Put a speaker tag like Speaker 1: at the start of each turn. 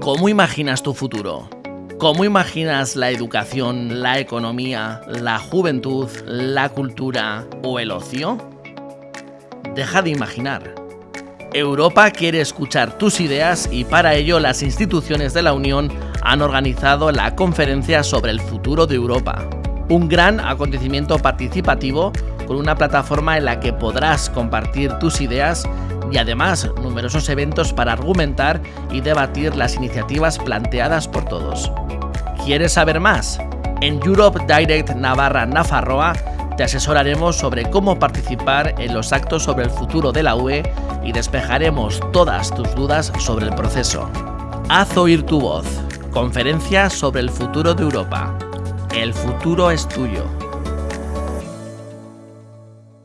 Speaker 1: ¿Cómo imaginas tu futuro? ¿Cómo imaginas la educación, la economía, la juventud, la cultura o el ocio? Deja de imaginar. Europa quiere escuchar tus ideas y para ello las instituciones de la Unión han organizado la Conferencia sobre el Futuro de Europa. Un gran acontecimiento participativo con una plataforma en la que podrás compartir tus ideas y además numerosos eventos para argumentar y debatir las iniciativas planteadas por todos. ¿Quieres saber más? En Europe Direct Navarra Nafarroa te asesoraremos sobre cómo participar en los actos sobre el futuro de la UE y despejaremos todas tus dudas sobre el proceso. Haz oír tu voz. Conferencia sobre el futuro de Europa. El futuro es tuyo.